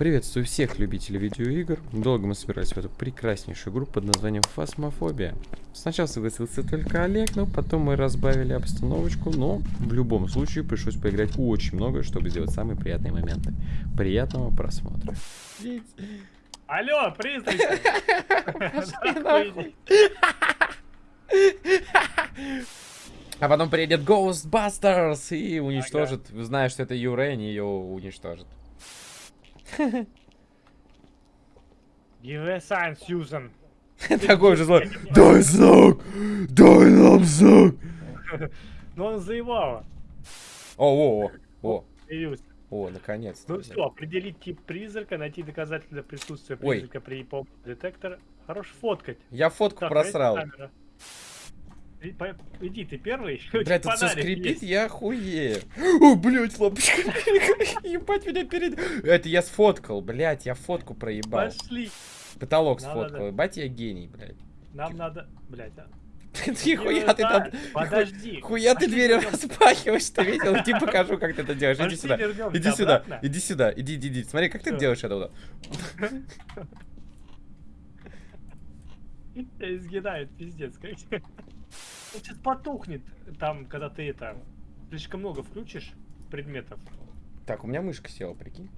Приветствую всех любителей видеоигр. Долго мы собирались в эту прекраснейшую группу под названием Фасмофобия. Сначала согласился только Олег, но потом мы разбавили обстановочку, но в любом случае пришлось поиграть очень много, чтобы сделать самые приятные моменты. Приятного просмотра. Алло, призраки! А потом приедет Ghostbusters и уничтожит, зная, что это Юрен, ее уничтожит. Give a sign, Susan. Такой же злой. Дай знак! Дай нам знак! Ну он заевал. О, о, о, Появился. о, наконец. Ну все, определить тип призрака, найти доказательства присутствия призрака при помощи детектора. Хорош фоткать. Я фотку просрал. есть камера? И по- Иди, ты первый. Блядь, тут все скрипит, есть. я хуею. О, блядь, лампочка. Ебать меня перед... Это я сфоткал, блядь, я фотку проебал. Пошли. Потолок Надо, сфоткал, ебать я гений, блядь. Нам надо... Блять, а. Ты хуя ты там... Подожди. Хуя ты вернем- распахиваешь, ты видел? Иди покажу, как ты это делаешь. Иди сюда. Иди сюда, иди сюда, иди, иди, иди. Смотри, как ты делаешь это изгинает, пиздец. как. Он сейчас потухнет, там, когда ты это... Слишком много включишь предметов. Так, у меня мышка села, прикинь.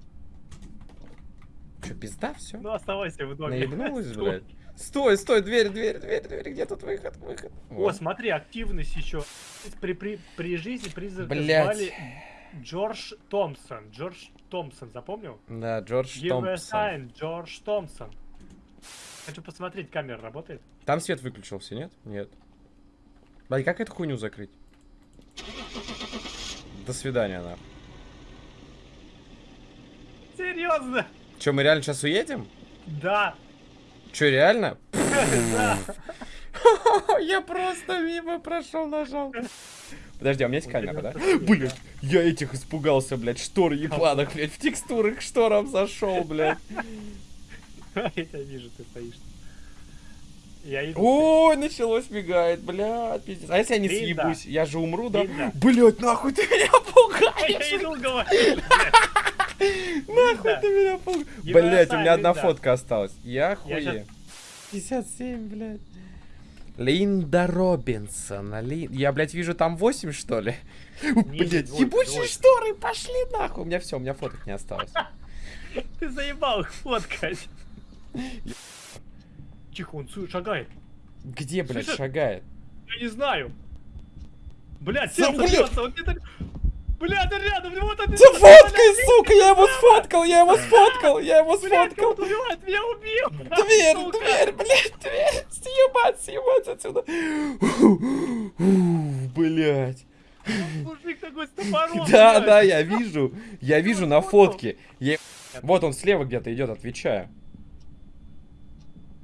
Че, пизда, все? Ну, оставайся в доме. Наебнулась, блядь. Стой, стой, дверь, дверь, дверь, дверь, где тут выход, выход? О, Вот. смотри, активность еще. При, при, при жизни призрака Блядь. звали Джордж Томпсон. Джордж Томпсон, запомнил? Да, Джордж Give a Томпсон. sign, Джордж Томпсон. Хочу посмотреть, камера работает. Там свет выключился, нет? Нет. Блядь, как эту хуйню закрыть? До свидания, нахуй. Серьезно? Че, мы реально сейчас уедем? Да. Че, реально? Я просто мимо прошел, нажал. Подожди, а у меня есть камера, да? Блять, я этих испугался, блядь, штор ебаных, блядь, в текстуры к шторам зашел, блядь. Я тебя вижу, ты стоишь. Я иду. Ой, началось мигает, блядь, пиздец. А если я не Видно. съебусь, я же умру, да? Видно. Блять, нахуй ты меня Я пугаешь, иду, говорю. нахуй ты меня пугаешь. Его Блять, у меня одна фотка осталась. Я Я хуею. 57, блядь. Линда Робинсон. Ли... Я, блядь, вижу там 8, что ли? Двойка, ебучие шторы, пошли нахуй. У меня все, у меня фоток не осталось. Ты заебал их фоткать. Тихо, он шагает. Где, блядь, Слышишь? шагает? Я не знаю. Блядь, Да, сердце блядь. он где-то... Блядь, он рядом, вот он... Ты фоткай, сука, я его сфоткал, я его сфоткал, я его Блядь, сфоткал. кого-то убивает, меня убил! Дверь, Сука. дверь, блядь, дверь. Съебать, съебать отсюда. Блять. Мужик такой с топором. Да, блядь. да, я вижу. Я вижу на фотке. Вот он слева где-то идет, отвечаю.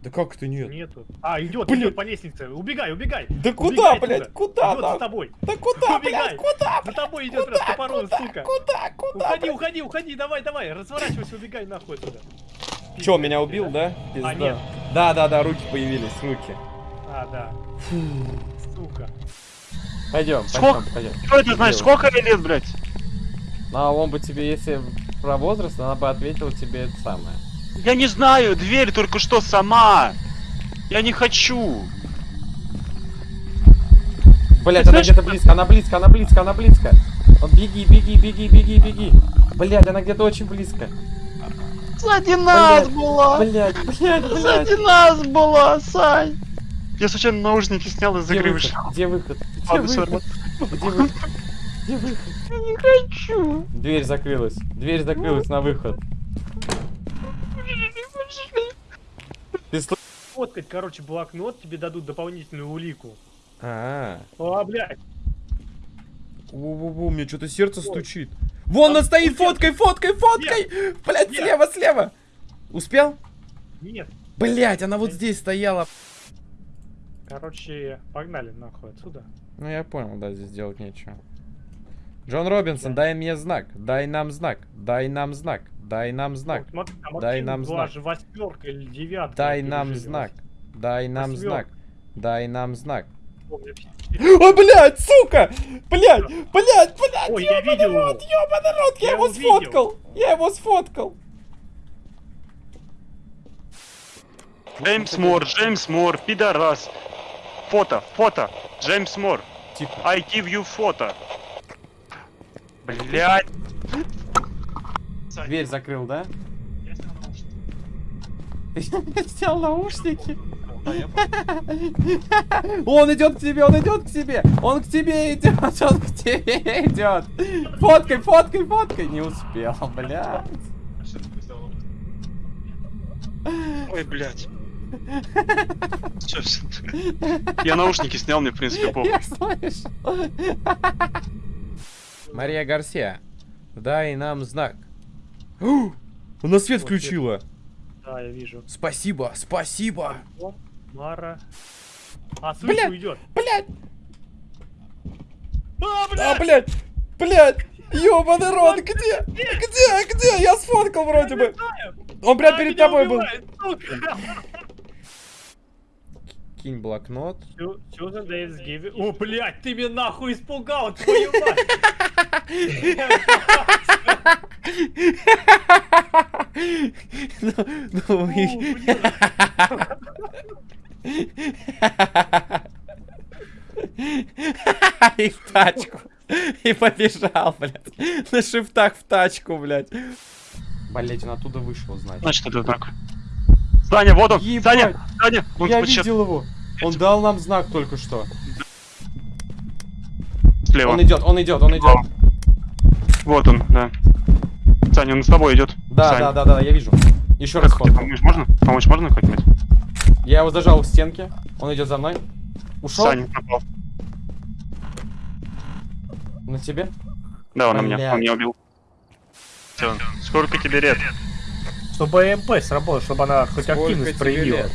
Да как это нет? Нету. А, идет, Блядь. идет по лестнице. Убегай, убегай. Да куда, Убегай блядь, куда, Идет да? за тобой. Да куда, Убегай. блядь, куда, За тобой идет раз топором, куда, сука. куда, куда? Уходи, блядь? уходи, уходи, давай, давай, разворачивайся, убегай нахуй отсюда. Че, меня убил, да? Пизда. нет. Да, да, да, руки появились, руки. А, да. Сука. Пойдем, Сколько? пойдем, пойдем. Что это значит? Сколько мне лет, блядь? Ну, а он бы тебе, если про возраст, она бы ответила тебе это самое. Я не знаю, дверь только что сама. Я не хочу. Блять, она знаешь, где-то близко, она близко, она близко, она близко. Вот беги, беги, беги, беги, беги. Блять, она где-то очень близко. Сзади нас была. Блять, блять, блять. Сзади нас была, Сань. Я случайно наушники снял из игры вышел. Где выход? Где выход? Где выход? Где выход? Я не хочу. Дверь закрылась. Дверь закрылась на выход. Ты слы- Фоткать, короче, блокнот, тебе дадут дополнительную улику. А, О, блядь. Во-во-во, у меня что-то сердце стучит. Вон она стоит, фоткой, фоткой, фоткой! Блять, Нет. слева, слева! Успел? Нет. Блять, она вот здесь стояла. Короче, погнали нахуй отсюда. Ну я понял, да, здесь делать нечего. Джон Робинсон, дай мне знак, дай нам знак, дай нам знак, дай нам знак, Вот смотри, там Дай нам знак. же восьмерка или девятка. дай нам знак, дай нам знак, дай нам знак. О, блядь, сука! Блядь, блядь, блядь, Ой, я ёбаный видел рот, ёбаный рот, я Я его сфоткал, я его сфоткал. Джеймс Мор, Джеймс Мор, пидорас. Фото, фото. Джеймс Мор. Тихо. I give you фото. Блять. Дверь закрыл, да? Ты снял наушники? Он идет к тебе, он идет к тебе, он к тебе идет, он к тебе идет. Фоткай, фоткай, фоткай. Не успел, блядь. Ой, блять. Всё, всё. Я наушники снял, мне в принципе похуй. Я слышу. Мария Гарсия, дай нам знак. О, Она свет включила. Да, я вижу. Спасибо, спасибо. Мара. А, Бля! слышу, идет. Блядь, А, а, бля! блядь, блядь. Ёбаный рот, где? Где, где? Я сфоткал вроде бы. Он прям перед тобой был. Кинь блокнот. Сьюзен Дэвис Гиви. О, блядь, ты меня нахуй испугал, твою мать! Ну, ну, и- в тачку. И побежал, блядь. На шифтах в тачку, блядь. Блядь, он оттуда вышел, значит. Значит, это так. Саня, вот он! Ебать. Саня! Саня! Он Я сейчас видел его. Он дал нам знак только что. слева. Он идет, он идет, он идет. Вот он, да. Саня, он с тобой идет. Да, Сань. да, да, да, я вижу. Еще раз тебе помочь можно? Помочь можно как-нибудь? Я его зажал у стенки. Он идет за мной. Ушел Саня пропал. на тебе. Да, он на меня, он меня убил. Всё. Сколько тебе лет? Чтобы МП сработал, чтобы она хоть Сколько активность проявила. лет?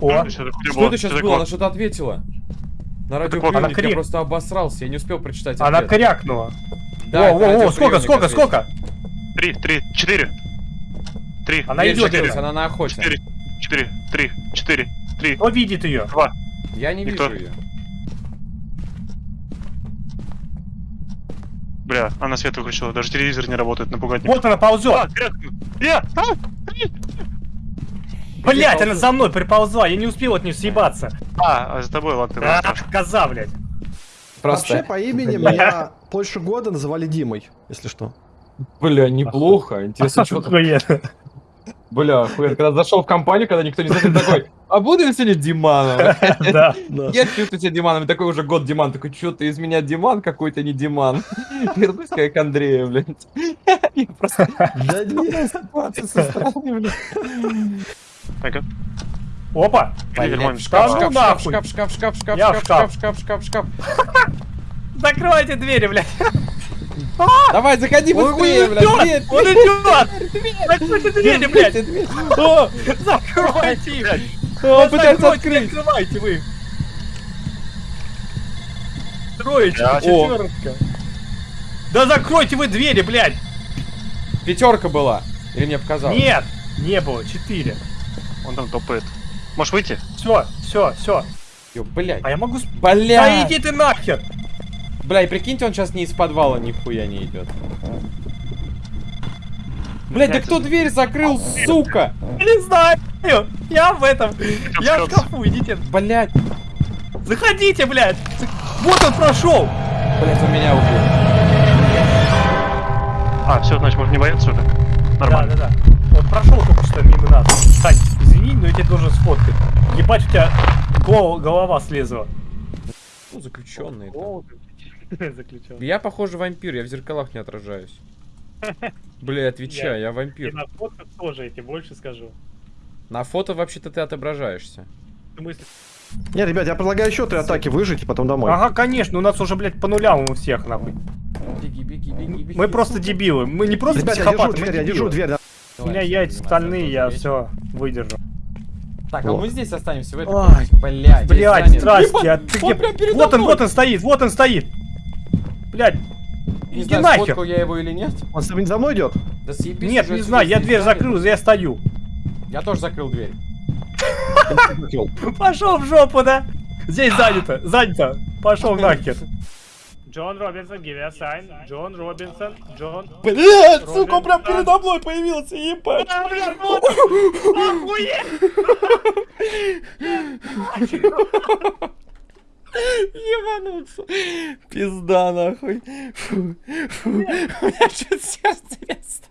О, Что, Что это сейчас было? Она что-то ответила. На радиоприемник она я крик. просто обосрался, я не успел прочитать она крякнула. Да, О, о, о, сколько, сколько, ответил. сколько? Три, три, четыре. Три, Она идет, она на охоте. четыре, четыре, три, четыре, три, Кто видит ее? два. Я не Никто. вижу ее. Бля, она свет выключила, даже телевизор не работает, напугать не Вот она ползет. А. Я! А! Блять, она за мной приползла, я не успел от нее съебаться. А, а за тобой, ладно, ты А, коза, блядь. Вообще, по имени меня больше года называли Димой, если что. Бля, неплохо. Интересно, что. Бля, охуенно. Когда зашел в компанию, когда никто не знает, ты такой, а буду я сегодня Диманом? Да. Я чувствую себя Диманом, и такой уже год Диман, такой, что ты из меня Диман какой-то, не Диман. Вернусь как к Андрею, блядь. Я просто Да нет. ситуация со стороны, блядь. Опа. Шкаф, ну шкаф, шкаф, шкаф, шкаф, шкаф, шкаф, шкаф, шкаф. шкаф, шкаф, шкаф. Закройте двери, блядь. Давай, заходи Он быстрее, блядь. идет, он идет. Закройте двери, блядь. Дверь. Закройте их. он пытается открыть. Открывайте вы. Троечка, четверка. Да закройте вы двери, блядь. Пятерка была. Или мне показалось? Нет, не было, четыре. Он там топает. Можешь выйти? Все, все, все. Ё, блядь. А я могу... с- Бля. Да иди ты нахер. Бля, и прикиньте, он сейчас не из подвала нихуя не идет. Блять, да кто дверь закрыл, сука? Не знаю. Я в этом. Я в шкафу, идите. Блять. Заходите, блядь. Вот он прошел. Блять, он меня убил. А, все, значит, можно не бояться уже. Да, Нормально. да, да. Он прошел только что мимо нас. Сань, извини, но я тебе должен сфоткать. Ебать, у тебя гол- голова слезла. Ну, заключенный. Заключил. Я, похоже, вампир, я в зеркалах не отражаюсь. Бля, отвечаю, я И вампир. на фотках тоже, я тебе больше скажу. На фото вообще-то ты отображаешься. В смысле? Нет, ребят, я предлагаю еще три атаки выжить и потом домой. Ага, конечно, у нас уже, блядь, по нулям у всех, нахуй. Беги, беги, беги, беги. Мы просто дебилы. Мы не просто Ребят, я держу психопаты, мы дверь, я держу дверь. да. У меня яйца стальные, я все выдержу. Так, а мы здесь останемся в этой Ой. Блядь, Блядь, здрасте, а ты он где? Вот он, вот он стоит, вот он стоит. Блядь, Не иди знаю, нахер. сфоткал я его или нет. Он с- за мной идет? Да съебись Нет, не знаю, я дверь закрыл, я стою. Я тоже закрыл дверь. Пошел в жопу, да? Здесь занято, занято. Пошел нахер. Джон Робинсон, give a sign. Джон Робинсон, Джон... Робин сука, прям Дан. передо мной появился, ебать. А, бля, вот! Охуеть! Ебануться. Пизда, нахуй. Фу, фу. У меня что-то сердце резко.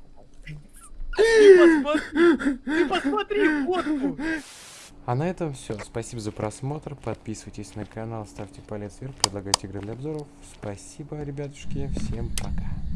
Ты посмотри, ты посмотри фотку! А на этом все. Спасибо за просмотр. Подписывайтесь на канал, ставьте палец вверх, предлагайте игры для обзоров. Спасибо, ребятушки. Всем пока.